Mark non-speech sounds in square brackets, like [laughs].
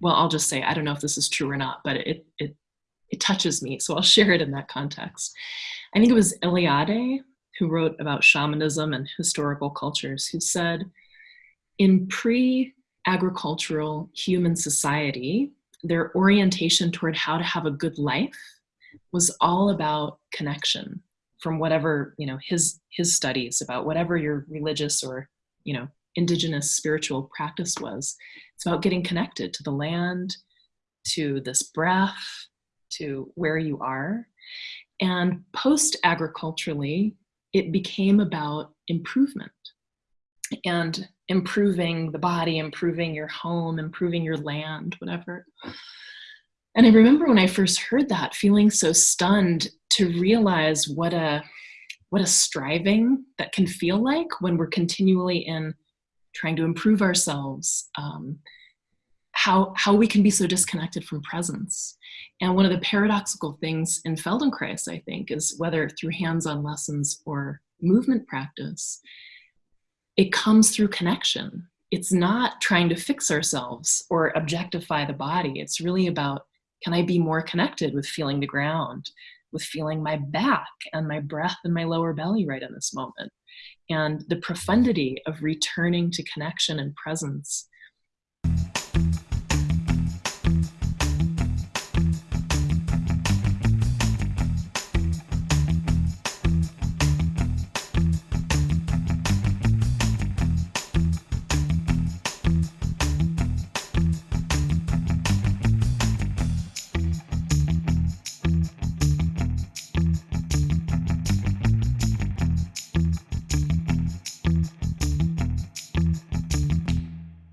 well, I'll just say, I don't know if this is true or not, but it, it, it touches me. So I'll [laughs] share it in that context. I think it was Eliade who wrote about shamanism and historical cultures who said, in pre-agricultural human society, their orientation toward how to have a good life was all about connection from whatever, you know, his, his studies about whatever your religious or, you know, indigenous spiritual practice was. It's about getting connected to the land, to this breath, to where you are. And post-agriculturally, it became about improvement and improving the body, improving your home, improving your land, whatever. And I remember when I first heard that, feeling so stunned to realize what a what a striving that can feel like when we're continually in trying to improve ourselves, um, how, how we can be so disconnected from presence. And one of the paradoxical things in Feldenkrais, I think, is whether through hands-on lessons or movement practice, it comes through connection. It's not trying to fix ourselves or objectify the body. It's really about, can I be more connected with feeling the ground, with feeling my back and my breath and my lower belly right in this moment? And the profundity of returning to connection and presence